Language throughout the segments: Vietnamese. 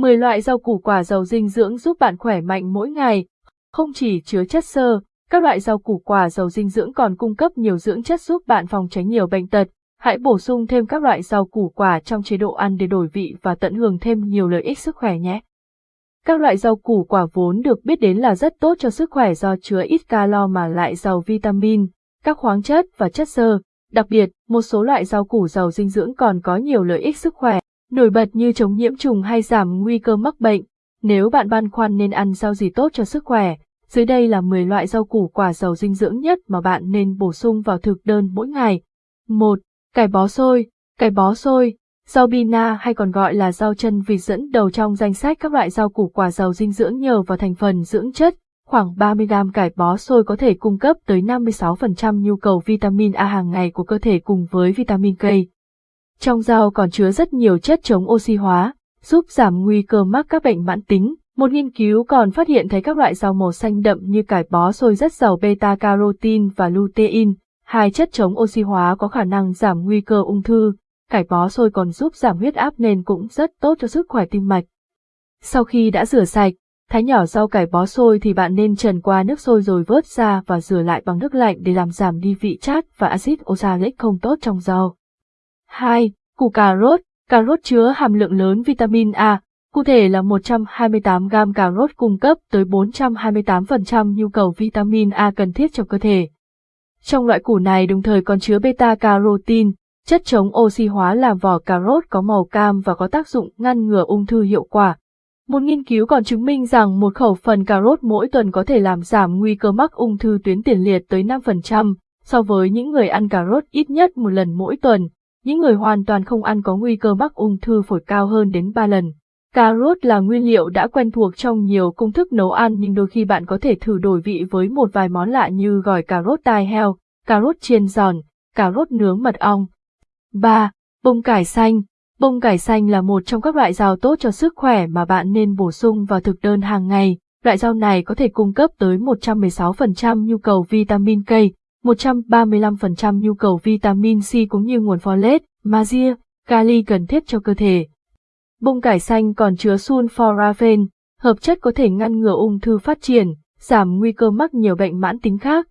10 loại rau củ quả giàu dinh dưỡng giúp bạn khỏe mạnh mỗi ngày. Không chỉ chứa chất xơ, các loại rau củ quả giàu dinh dưỡng còn cung cấp nhiều dưỡng chất giúp bạn phòng tránh nhiều bệnh tật. Hãy bổ sung thêm các loại rau củ quả trong chế độ ăn để đổi vị và tận hưởng thêm nhiều lợi ích sức khỏe nhé. Các loại rau củ quả vốn được biết đến là rất tốt cho sức khỏe do chứa ít calo mà lại giàu vitamin, các khoáng chất và chất xơ. Đặc biệt, một số loại rau củ giàu dinh dưỡng còn có nhiều lợi ích sức khỏe, nổi bật như chống nhiễm trùng hay giảm nguy cơ mắc bệnh. Nếu bạn băn khoăn nên ăn rau gì tốt cho sức khỏe, dưới đây là 10 loại rau củ quả giàu dinh dưỡng nhất mà bạn nên bổ sung vào thực đơn mỗi ngày. 1. Cải bó xôi. Cải bó xôi, rau bina hay còn gọi là rau chân vịt dẫn đầu trong danh sách các loại rau củ quả giàu dinh dưỡng nhờ vào thành phần dưỡng chất. Khoảng 30g cải bó xôi có thể cung cấp tới 56% nhu cầu vitamin A hàng ngày của cơ thể cùng với vitamin K. Trong rau còn chứa rất nhiều chất chống oxy hóa, giúp giảm nguy cơ mắc các bệnh mãn tính. Một nghiên cứu còn phát hiện thấy các loại rau màu xanh đậm như cải bó xôi rất giàu beta-carotene và lutein, hai chất chống oxy hóa có khả năng giảm nguy cơ ung thư. Cải bó xôi còn giúp giảm huyết áp nên cũng rất tốt cho sức khỏe tim mạch. Sau khi đã rửa sạch, thái nhỏ rau cải bó xôi thì bạn nên trần qua nước sôi rồi vớt ra và rửa lại bằng nước lạnh để làm giảm đi vị chát và axit oxalic không tốt trong rau. 2. Củ cà rốt. Cà rốt chứa hàm lượng lớn vitamin A, cụ thể là 128 gram cà rốt cung cấp tới 428% nhu cầu vitamin A cần thiết cho cơ thể. Trong loại củ này đồng thời còn chứa beta-carotene, chất chống oxy hóa làm vỏ cà rốt có màu cam và có tác dụng ngăn ngừa ung thư hiệu quả. Một nghiên cứu còn chứng minh rằng một khẩu phần cà rốt mỗi tuần có thể làm giảm nguy cơ mắc ung thư tuyến tiền liệt tới 5%, so với những người ăn cà rốt ít nhất một lần mỗi tuần, những người hoàn toàn không ăn có nguy cơ mắc ung thư phổi cao hơn đến 3 lần. Cà rốt là nguyên liệu đã quen thuộc trong nhiều công thức nấu ăn nhưng đôi khi bạn có thể thử đổi vị với một vài món lạ như gỏi cà rốt tai heo, cà rốt chiên giòn, cà rốt nướng mật ong. 3. Bông cải xanh Bông cải xanh là một trong các loại rau tốt cho sức khỏe mà bạn nên bổ sung vào thực đơn hàng ngày. Loại rau này có thể cung cấp tới 116% nhu cầu vitamin K, 135% nhu cầu vitamin C cũng như nguồn folate, magie, kali cần thiết cho cơ thể. Bông cải xanh còn chứa sulforaphane, hợp chất có thể ngăn ngừa ung thư phát triển, giảm nguy cơ mắc nhiều bệnh mãn tính khác.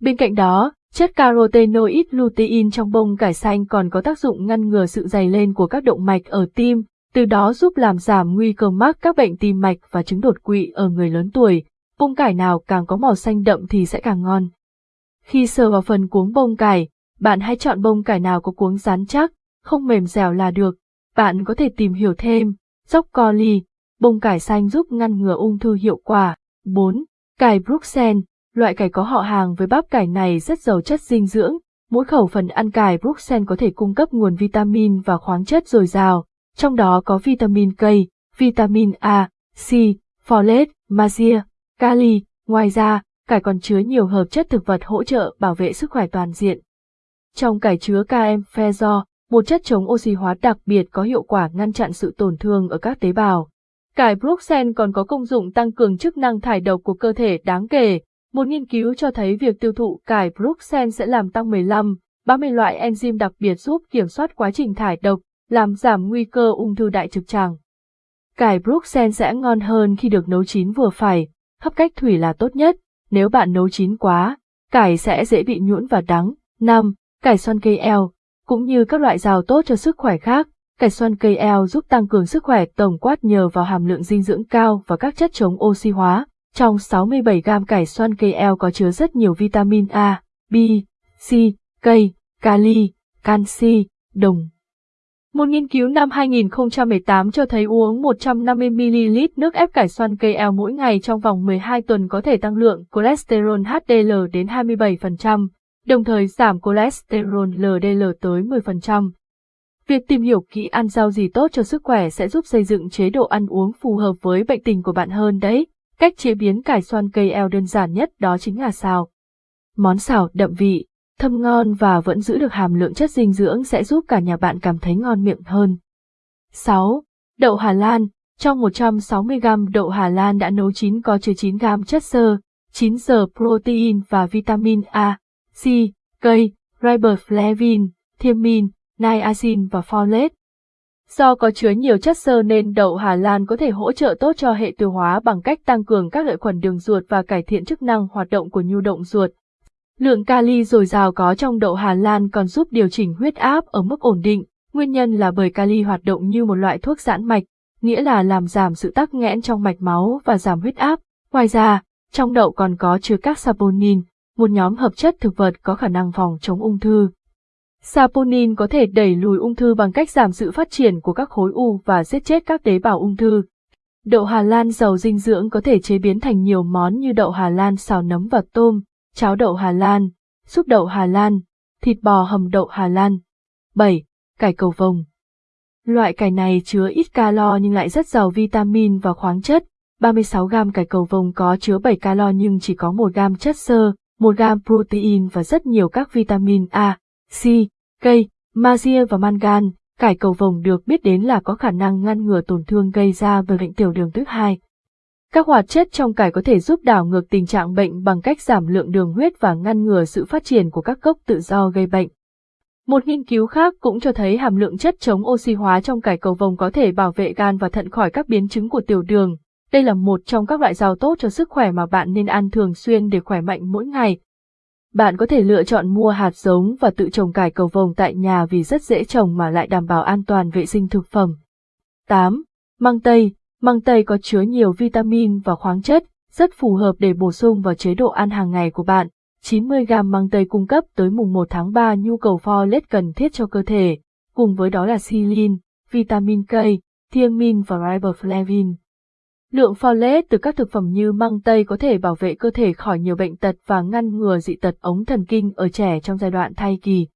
Bên cạnh đó, chất carotenoid lutein trong bông cải xanh còn có tác dụng ngăn ngừa sự dày lên của các động mạch ở tim, từ đó giúp làm giảm nguy cơ mắc các bệnh tim mạch và chứng đột quỵ ở người lớn tuổi. Bông cải nào càng có màu xanh đậm thì sẽ càng ngon. Khi sờ vào phần cuống bông cải, bạn hãy chọn bông cải nào có cuống rắn chắc, không mềm dẻo là được. Bạn có thể tìm hiểu thêm, dốc coli, bông cải xanh giúp ngăn ngừa ung thư hiệu quả. 4. Cải Bruxelles, loại cải có họ hàng với bắp cải này rất giàu chất dinh dưỡng. Mỗi khẩu phần ăn cải Bruxelles có thể cung cấp nguồn vitamin và khoáng chất dồi dào, trong đó có vitamin K, vitamin A, C, folate, magie, kali. Ngoài ra, cải còn chứa nhiều hợp chất thực vật hỗ trợ bảo vệ sức khỏe toàn diện. Trong cải chứa km một chất chống oxy hóa đặc biệt có hiệu quả ngăn chặn sự tổn thương ở các tế bào. Cải Bruxelles còn có công dụng tăng cường chức năng thải độc của cơ thể đáng kể. Một nghiên cứu cho thấy việc tiêu thụ cải Bruxelles sẽ làm tăng 15, 30 loại enzyme đặc biệt giúp kiểm soát quá trình thải độc, làm giảm nguy cơ ung thư đại trực tràng. Cải Bruxelles sẽ ngon hơn khi được nấu chín vừa phải, hấp cách thủy là tốt nhất, nếu bạn nấu chín quá, cải sẽ dễ bị nhũn và đắng. 5. Cải xoăn cây eo, cũng như các loại rau tốt cho sức khỏe khác, cải xoăn cây eo giúp tăng cường sức khỏe tổng quát nhờ vào hàm lượng dinh dưỡng cao và các chất chống oxy hóa. Trong 67 gram cải xoăn cây eo có chứa rất nhiều vitamin A, B, C, K, kali, canxi, đồng. Một nghiên cứu năm 2018 cho thấy uống 150ml nước ép cải xoăn cây eo mỗi ngày trong vòng 12 tuần có thể tăng lượng cholesterol HDL đến 27%, đồng thời giảm cholesterol LDL tới 10%. Việc tìm hiểu kỹ ăn rau gì tốt cho sức khỏe sẽ giúp xây dựng chế độ ăn uống phù hợp với bệnh tình của bạn hơn đấy. Cách chế biến cải xoăn cây eo đơn giản nhất đó chính là xào. Món xào đậm vị, thơm ngon và vẫn giữ được hàm lượng chất dinh dưỡng sẽ giúp cả nhà bạn cảm thấy ngon miệng hơn. 6. Đậu Hà Lan Trong 160g đậu Hà Lan đã nấu chín có chứa 9g chất xơ, 9 giờ protein và vitamin A, C, K, riboflavin, thiamin, niacin và folate. Do có chứa nhiều chất xơ nên đậu Hà Lan có thể hỗ trợ tốt cho hệ tiêu hóa bằng cách tăng cường các lợi khuẩn đường ruột và cải thiện chức năng hoạt động của nhu động ruột. Lượng kali dồi dào có trong đậu Hà Lan còn giúp điều chỉnh huyết áp ở mức ổn định, nguyên nhân là bởi kali hoạt động như một loại thuốc giãn mạch, nghĩa là làm giảm sự tắc nghẽn trong mạch máu và giảm huyết áp. Ngoài ra, trong đậu còn có chứa các saponin, một nhóm hợp chất thực vật có khả năng phòng chống ung thư. Saponin có thể đẩy lùi ung thư bằng cách giảm sự phát triển của các khối u và giết chết các tế bào ung thư. Đậu Hà Lan giàu dinh dưỡng có thể chế biến thành nhiều món như đậu Hà Lan xào nấm và tôm, cháo đậu Hà Lan, súp đậu Hà Lan, thịt bò hầm đậu Hà Lan. 7. Cải cầu vồng Loại cải này chứa ít calo nhưng lại rất giàu vitamin và khoáng chất. 36 gam cải cầu vồng có chứa 7 calo nhưng chỉ có 1 gam chất xơ, 1 gam protein và rất nhiều các vitamin A, C, K, magie và mangan, cải cầu vồng được biết đến là có khả năng ngăn ngừa tổn thương gây ra bởi bệnh tiểu đường tuyếp 2. Các hoạt chất trong cải có thể giúp đảo ngược tình trạng bệnh bằng cách giảm lượng đường huyết và ngăn ngừa sự phát triển của các gốc tự do gây bệnh. Một nghiên cứu khác cũng cho thấy hàm lượng chất chống oxy hóa trong cải cầu vồng có thể bảo vệ gan và thận khỏi các biến chứng của tiểu đường. Đây là một trong các loại rau tốt cho sức khỏe mà bạn nên ăn thường xuyên để khỏe mạnh mỗi ngày, bạn có thể lựa chọn mua hạt giống và tự trồng cải cầu vồng tại nhà vì rất dễ trồng mà lại đảm bảo an toàn vệ sinh thực phẩm. 8. Măng tây Măng tây có chứa nhiều vitamin và khoáng chất, rất phù hợp để bổ sung vào chế độ ăn hàng ngày của bạn. 90g măng tây cung cấp tới mùng 1 tháng 3 nhu cầu folate cần thiết cho cơ thể, cùng với đó là silin, vitamin K, thiamin và riboflavin. Lượng folate từ các thực phẩm như măng tây có thể bảo vệ cơ thể khỏi nhiều bệnh tật và ngăn ngừa dị tật ống thần kinh ở trẻ trong giai đoạn thai kỳ.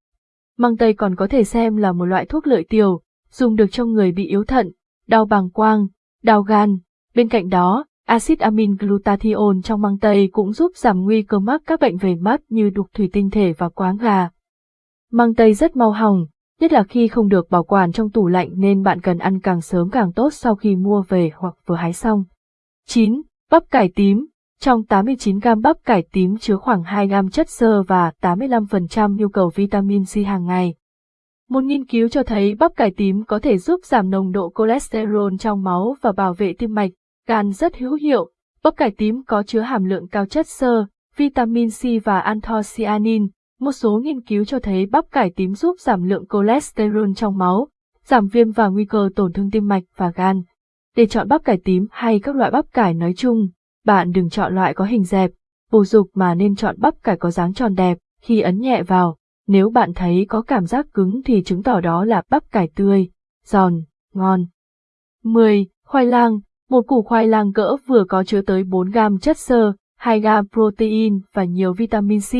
Măng tây còn có thể xem là một loại thuốc lợi tiểu, dùng được cho người bị yếu thận, đau bàng quang, đau gan. Bên cạnh đó, axit amin glutathione trong măng tây cũng giúp giảm nguy cơ mắc các bệnh về mắt như đục thủy tinh thể và quáng gà. Măng tây rất mau hỏng, nhất là khi không được bảo quản trong tủ lạnh nên bạn cần ăn càng sớm càng tốt sau khi mua về hoặc vừa hái xong. 9. Bắp cải tím Trong 89 gam bắp cải tím chứa khoảng 2 gam chất xơ và 85% nhu cầu vitamin C hàng ngày. Một nghiên cứu cho thấy bắp cải tím có thể giúp giảm nồng độ cholesterol trong máu và bảo vệ tim mạch, gan rất hữu hiệu. Bắp cải tím có chứa hàm lượng cao chất xơ, vitamin C và anthocyanin, một số nghiên cứu cho thấy bắp cải tím giúp giảm lượng cholesterol trong máu, giảm viêm và nguy cơ tổn thương tim mạch và gan. Để chọn bắp cải tím hay các loại bắp cải nói chung, bạn đừng chọn loại có hình dẹp, bổ dục mà nên chọn bắp cải có dáng tròn đẹp, khi ấn nhẹ vào, nếu bạn thấy có cảm giác cứng thì chứng tỏ đó là bắp cải tươi, giòn, ngon. 10. Khoai lang Một củ khoai lang cỡ vừa có chứa tới 4 gam chất xơ, 2 gam protein và nhiều vitamin C,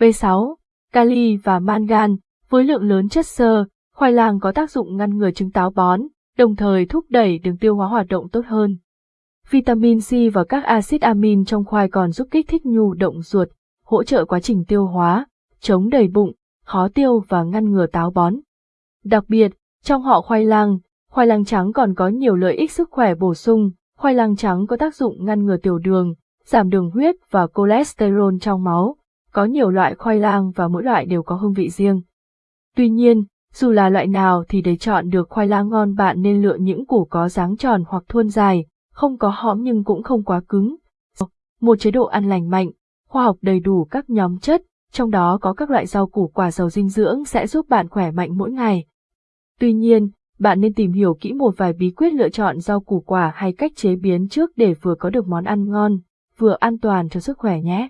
B6, kali và mangan, với lượng lớn chất xơ, khoai lang có tác dụng ngăn ngừa chứng táo bón, đồng thời thúc đẩy đường tiêu hóa hoạt động tốt hơn. Vitamin C và các axit amin trong khoai còn giúp kích thích nhu động ruột, hỗ trợ quá trình tiêu hóa, chống đầy bụng, khó tiêu và ngăn ngừa táo bón. Đặc biệt, trong họ khoai lang, khoai lang trắng còn có nhiều lợi ích sức khỏe bổ sung, khoai lang trắng có tác dụng ngăn ngừa tiểu đường, giảm đường huyết và cholesterol trong máu, có nhiều loại khoai lang và mỗi loại đều có hương vị riêng. Tuy nhiên, dù là loại nào thì để chọn được khoai lang ngon bạn nên lựa những củ có dáng tròn hoặc thuôn dài, không có hõm nhưng cũng không quá cứng. Một chế độ ăn lành mạnh, khoa học đầy đủ các nhóm chất, trong đó có các loại rau củ quả giàu dinh dưỡng sẽ giúp bạn khỏe mạnh mỗi ngày. Tuy nhiên, bạn nên tìm hiểu kỹ một vài bí quyết lựa chọn rau củ quả hay cách chế biến trước để vừa có được món ăn ngon, vừa an toàn cho sức khỏe nhé.